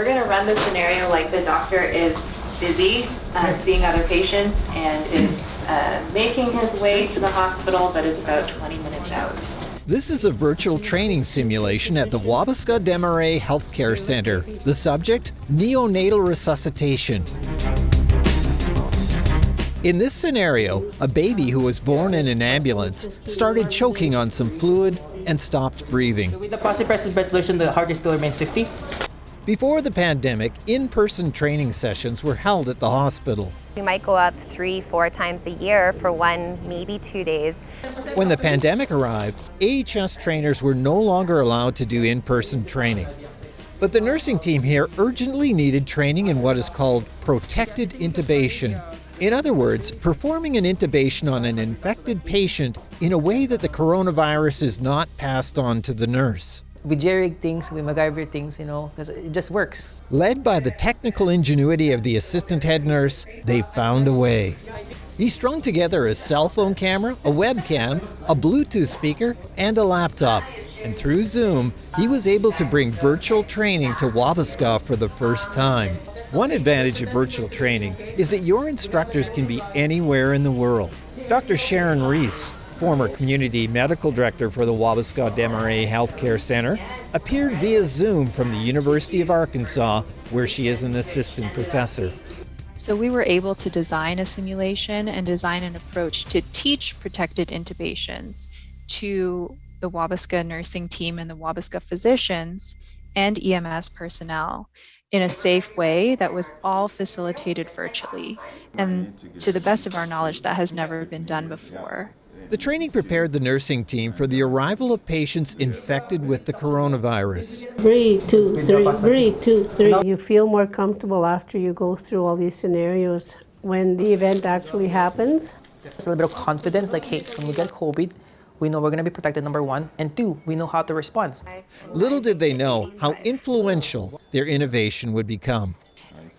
we're going to run the scenario like the doctor is busy uh, seeing other patients and is uh, making his way to the hospital, but is about 20 minutes out. This is a virtual training simulation at the Wabasca Desmarais Healthcare Center. The subject, neonatal resuscitation. In this scenario, a baby who was born in an ambulance started choking on some fluid and stopped breathing. With the positive pressure ventilation, the heart rate still remains 50. Before the pandemic, in-person training sessions were held at the hospital. We might go up three, four times a year for one, maybe two days. When the pandemic arrived, AHS trainers were no longer allowed to do in-person training. But the nursing team here urgently needed training in what is called protected intubation. In other words, performing an intubation on an infected patient in a way that the coronavirus is not passed on to the nurse. We jerry things, we MacGyver things, you know, because it just works. Led by the technical ingenuity of the assistant head nurse, they found a way. He strung together a cell phone camera, a webcam, a Bluetooth speaker, and a laptop. And through Zoom, he was able to bring virtual training to Wabasca for the first time. One advantage of virtual training is that your instructors can be anywhere in the world. Dr. Sharon Reese, former community medical director for the Wabasca Desmarais Healthcare Center, appeared via Zoom from the University of Arkansas, where she is an assistant professor. So we were able to design a simulation and design an approach to teach protected intubations to the Wabasca nursing team and the Wabasca physicians and EMS personnel in a safe way that was all facilitated virtually. And to the best of our knowledge, that has never been done before. The training prepared the nursing team for the arrival of patients infected with the coronavirus. Breathe, two, three, breathe, two, three. You feel more comfortable after you go through all these scenarios when the event actually happens. It's a little bit of confidence, like, hey, when we get COVID, we know we're going to be protected, number one. And two, we know how to respond. Little did they know how influential their innovation would become.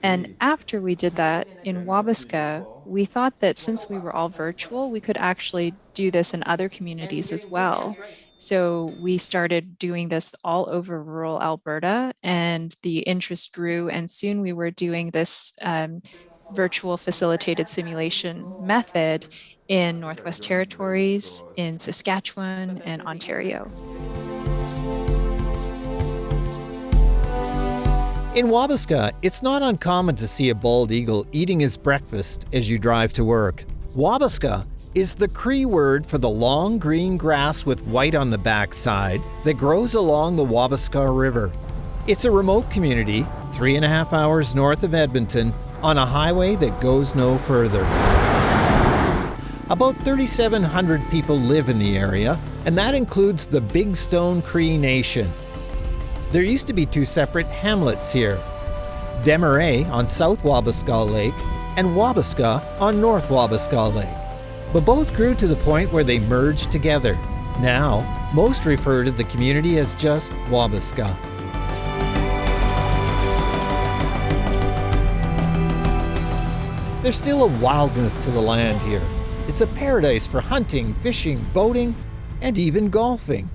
And after we did that in Wabasca, we thought that since we were all virtual, we could actually do this in other communities as well. So we started doing this all over rural Alberta, and the interest grew. And soon we were doing this um, virtual facilitated simulation method in Northwest Territories, in Saskatchewan, and Ontario. In Wabasca, it's not uncommon to see a bald eagle eating his breakfast as you drive to work. Wabasca is the Cree word for the long green grass with white on the backside that grows along the Wabasca River. It's a remote community, three and a half hours north of Edmonton, on a highway that goes no further. About 3,700 people live in the area, and that includes the Big Stone Cree Nation. There used to be two separate hamlets here Desmarais on South Wabasca Lake and Wabasca on North Wabasca Lake. But both grew to the point where they merged together. Now, most refer to the community as just Wabasca. There's still a wildness to the land here. It's a paradise for hunting, fishing, boating, and even golfing.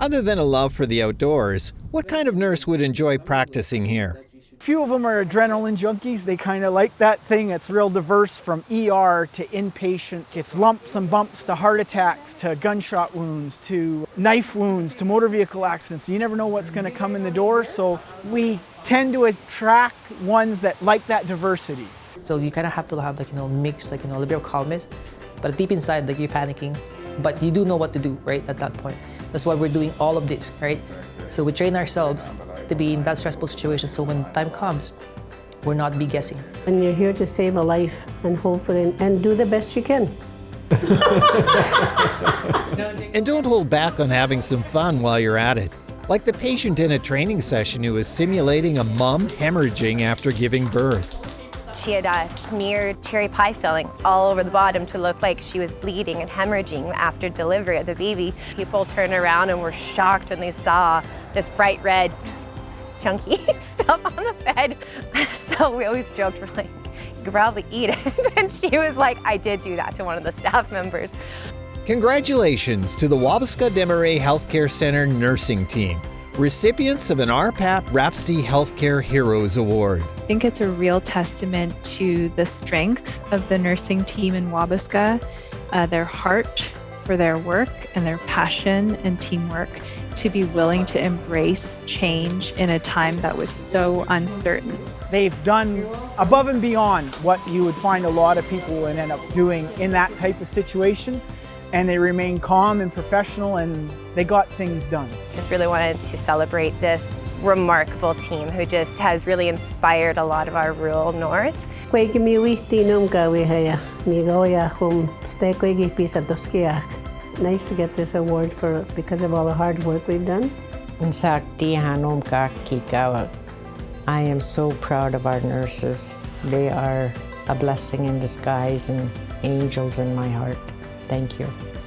Other than a love for the outdoors, what kind of nurse would enjoy practicing here? Few of them are adrenaline junkies. They kind of like that thing. It's real diverse from ER to inpatient. It's lumps and bumps to heart attacks to gunshot wounds to knife wounds to motor vehicle accidents. You never know what's going to come in the door. So we tend to attract ones that like that diversity. So you kind of have to have like, you know, mix, like, you know, a little bit of calmness, but deep inside, like you're panicking, but you do know what to do, right, at that point. That's why we're doing all of this, right? So we train ourselves to be in that stressful situation so when time comes, we're not be guessing. And you're here to save a life and hopefully, and do the best you can. and don't hold back on having some fun while you're at it. Like the patient in a training session who is simulating a mom hemorrhaging after giving birth. She had uh, smeared cherry pie filling all over the bottom to look like she was bleeding and hemorrhaging after delivery of the baby. People turned around and were shocked when they saw this bright red chunky stuff on the bed. So we always joked, we're like, you could probably eat it. And she was like, I did do that to one of the staff members. Congratulations to the Wabasca Desmarais Healthcare Center nursing team recipients of an RPAP Rhapsody Healthcare Heroes Award. I think it's a real testament to the strength of the nursing team in Wabasca, uh, their heart for their work and their passion and teamwork to be willing to embrace change in a time that was so uncertain. They've done above and beyond what you would find a lot of people would end up doing in that type of situation. And they remained calm and professional and they got things done. Just really wanted to celebrate this remarkable team who just has really inspired a lot of our rural north. Koigi mi wihti num gawi mi goya hum ste koigi pisa doskiak. Nice to get this award for because of all the hard work we've done. Unsakti hanom kaki. I am so proud of our nurses. They are a blessing in disguise and angels in my heart. Thank you.